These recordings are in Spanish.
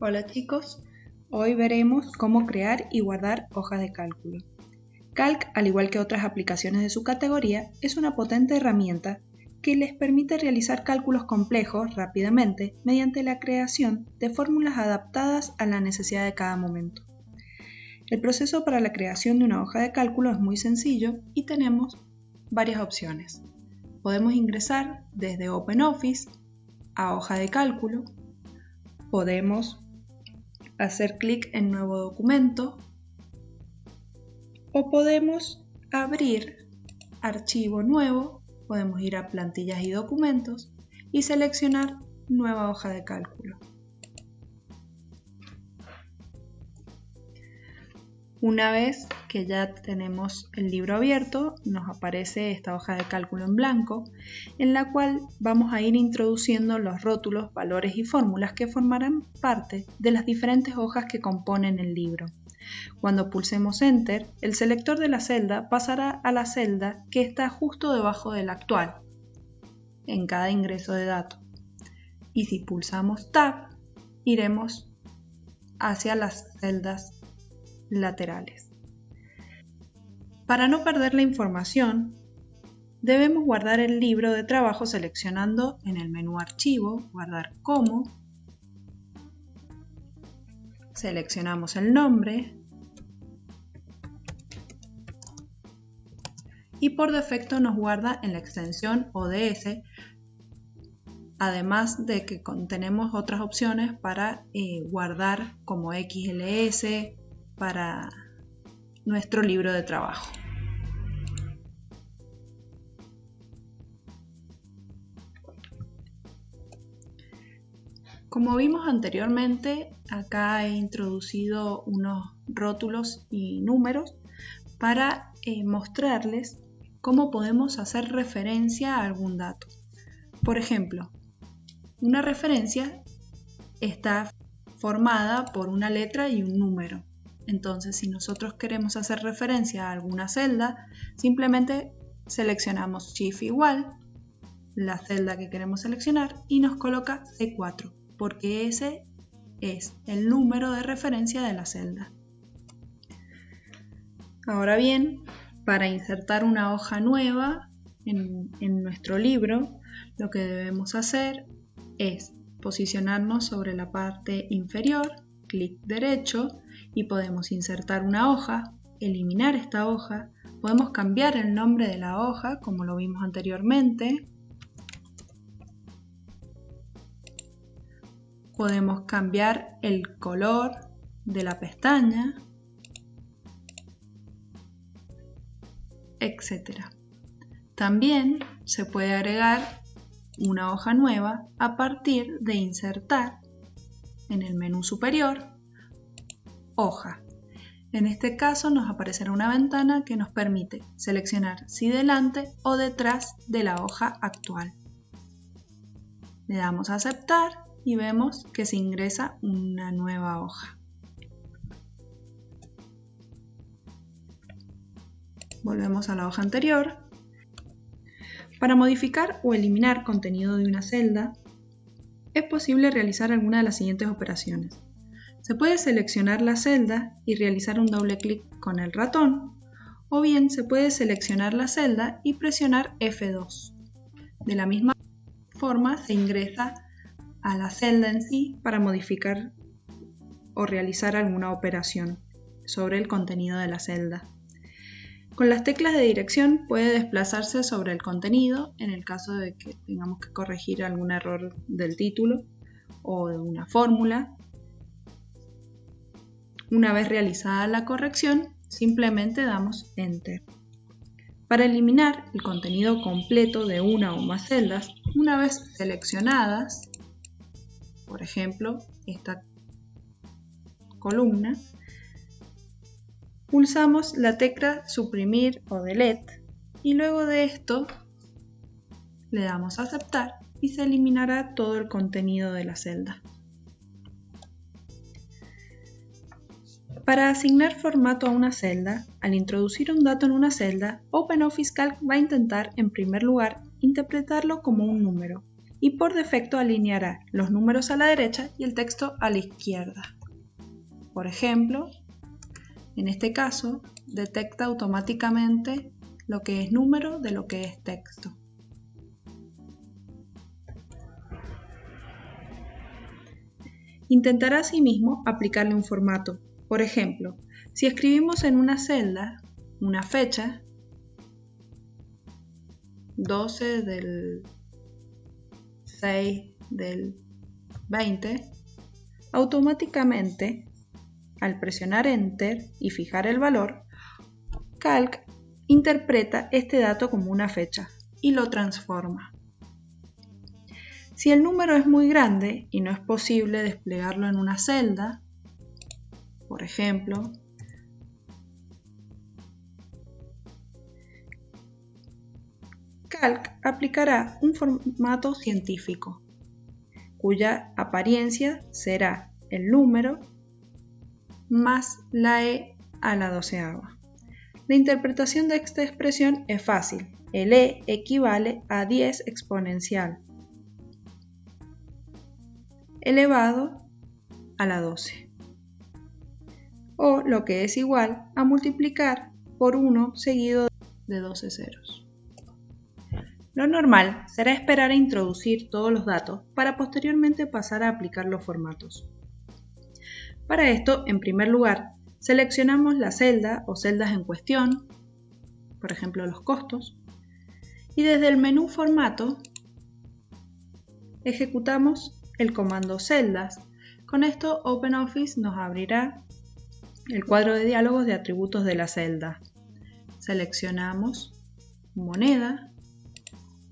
Hola chicos, hoy veremos cómo crear y guardar hojas de cálculo. Calc, al igual que otras aplicaciones de su categoría, es una potente herramienta que les permite realizar cálculos complejos rápidamente mediante la creación de fórmulas adaptadas a la necesidad de cada momento. El proceso para la creación de una hoja de cálculo es muy sencillo y tenemos varias opciones. Podemos ingresar desde OpenOffice a hoja de cálculo, podemos hacer clic en nuevo documento o podemos abrir archivo nuevo, podemos ir a plantillas y documentos y seleccionar nueva hoja de cálculo. Una vez que ya tenemos el libro abierto, nos aparece esta hoja de cálculo en blanco, en la cual vamos a ir introduciendo los rótulos, valores y fórmulas que formarán parte de las diferentes hojas que componen el libro. Cuando pulsemos Enter, el selector de la celda pasará a la celda que está justo debajo de la actual, en cada ingreso de datos. Y si pulsamos Tab, iremos hacia las celdas laterales. Para no perder la información, debemos guardar el libro de trabajo seleccionando en el menú Archivo, Guardar como, seleccionamos el nombre y por defecto nos guarda en la extensión ODS, además de que tenemos otras opciones para eh, guardar como XLS, para nuestro libro de trabajo. Como vimos anteriormente, acá he introducido unos rótulos y números para eh, mostrarles cómo podemos hacer referencia a algún dato. Por ejemplo, una referencia está formada por una letra y un número. Entonces, si nosotros queremos hacer referencia a alguna celda, simplemente seleccionamos Shift igual, la celda que queremos seleccionar y nos coloca C4, porque ese es el número de referencia de la celda. Ahora bien, para insertar una hoja nueva en, en nuestro libro, lo que debemos hacer es posicionarnos sobre la parte inferior, clic derecho y podemos insertar una hoja, eliminar esta hoja, podemos cambiar el nombre de la hoja como lo vimos anteriormente, podemos cambiar el color de la pestaña, etc. También se puede agregar una hoja nueva a partir de insertar en el menú superior hoja. En este caso nos aparecerá una ventana que nos permite seleccionar si delante o detrás de la hoja actual. Le damos a aceptar y vemos que se ingresa una nueva hoja. Volvemos a la hoja anterior. Para modificar o eliminar contenido de una celda, es posible realizar alguna de las siguientes operaciones. Se puede seleccionar la celda y realizar un doble clic con el ratón, o bien se puede seleccionar la celda y presionar F2. De la misma forma se ingresa a la celda en sí para modificar o realizar alguna operación sobre el contenido de la celda. Con las teclas de dirección puede desplazarse sobre el contenido en el caso de que tengamos que corregir algún error del título o de una fórmula una vez realizada la corrección, simplemente damos Enter. Para eliminar el contenido completo de una o más celdas, una vez seleccionadas, por ejemplo, esta columna, pulsamos la tecla Suprimir o Delete y luego de esto le damos a Aceptar y se eliminará todo el contenido de la celda. Para asignar formato a una celda, al introducir un dato en una celda, OpenOffice Calc va a intentar, en primer lugar, interpretarlo como un número, y por defecto alineará los números a la derecha y el texto a la izquierda. Por ejemplo, en este caso, detecta automáticamente lo que es número de lo que es texto. Intentará asimismo aplicarle un formato. Por ejemplo, si escribimos en una celda una fecha, 12 del 6 del 20, automáticamente, al presionar Enter y fijar el valor, Calc interpreta este dato como una fecha y lo transforma. Si el número es muy grande y no es posible desplegarlo en una celda, por ejemplo, Calc aplicará un formato científico, cuya apariencia será el número más la e a la doceava. La interpretación de esta expresión es fácil. El e equivale a 10 exponencial elevado a la 12. O lo que es igual a multiplicar por 1 seguido de 12 ceros. Lo normal será esperar a introducir todos los datos para posteriormente pasar a aplicar los formatos. Para esto, en primer lugar, seleccionamos la celda o celdas en cuestión, por ejemplo los costos, y desde el menú Formato ejecutamos el comando celdas. Con esto OpenOffice nos abrirá el cuadro de diálogos de atributos de la celda. Seleccionamos moneda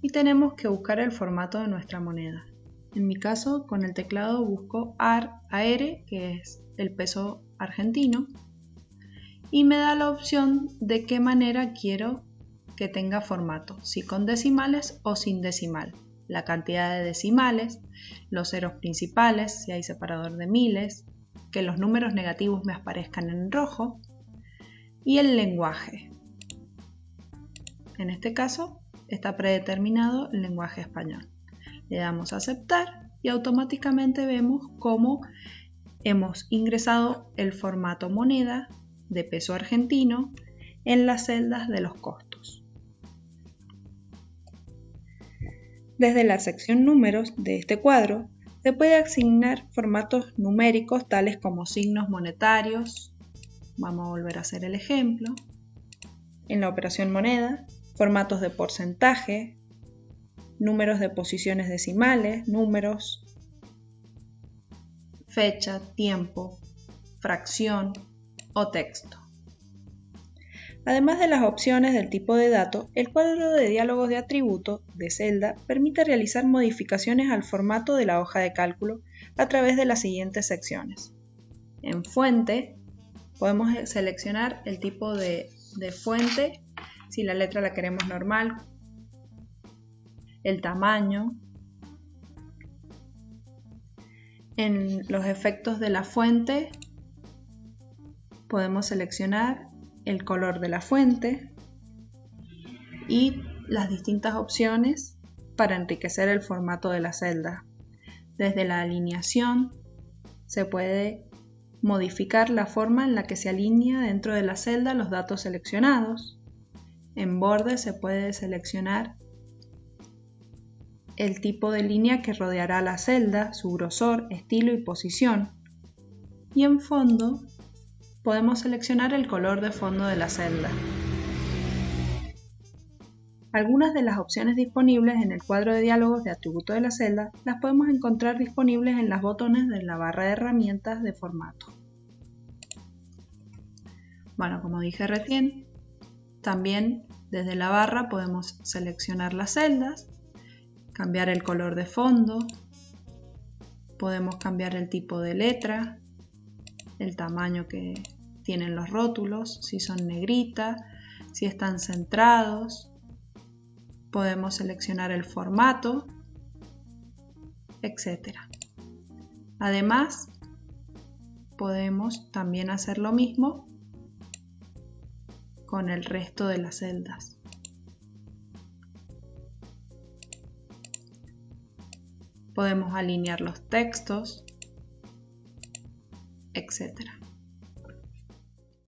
y tenemos que buscar el formato de nuestra moneda. En mi caso, con el teclado busco AR, AR, que es el peso argentino, y me da la opción de qué manera quiero que tenga formato, si con decimales o sin decimal la cantidad de decimales, los ceros principales, si hay separador de miles, que los números negativos me aparezcan en rojo, y el lenguaje. En este caso está predeterminado el lenguaje español. Le damos a aceptar y automáticamente vemos cómo hemos ingresado el formato moneda de peso argentino en las celdas de los costos. Desde la sección Números de este cuadro se puede asignar formatos numéricos tales como signos monetarios. Vamos a volver a hacer el ejemplo. En la operación moneda, formatos de porcentaje, números de posiciones decimales, números, fecha, tiempo, fracción o texto. Además de las opciones del tipo de dato, el cuadro de diálogos de atributo de celda permite realizar modificaciones al formato de la hoja de cálculo a través de las siguientes secciones. En fuente podemos seleccionar el tipo de, de fuente, si la letra la queremos normal, el tamaño, en los efectos de la fuente podemos seleccionar el color de la fuente y las distintas opciones para enriquecer el formato de la celda. Desde la alineación se puede modificar la forma en la que se alinea dentro de la celda los datos seleccionados. En borde se puede seleccionar el tipo de línea que rodeará la celda, su grosor, estilo y posición. Y en fondo podemos seleccionar el color de fondo de la celda. Algunas de las opciones disponibles en el cuadro de diálogos de atributo de la celda las podemos encontrar disponibles en los botones de la barra de herramientas de formato. Bueno, como dije recién, también desde la barra podemos seleccionar las celdas, cambiar el color de fondo, podemos cambiar el tipo de letra, el tamaño que, tienen los rótulos, si son negrita, si están centrados. Podemos seleccionar el formato, etc. Además, podemos también hacer lo mismo con el resto de las celdas. Podemos alinear los textos, etc.